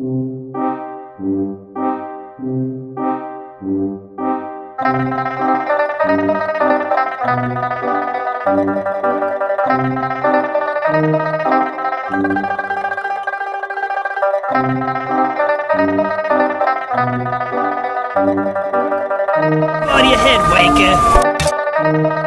On your head, Waker!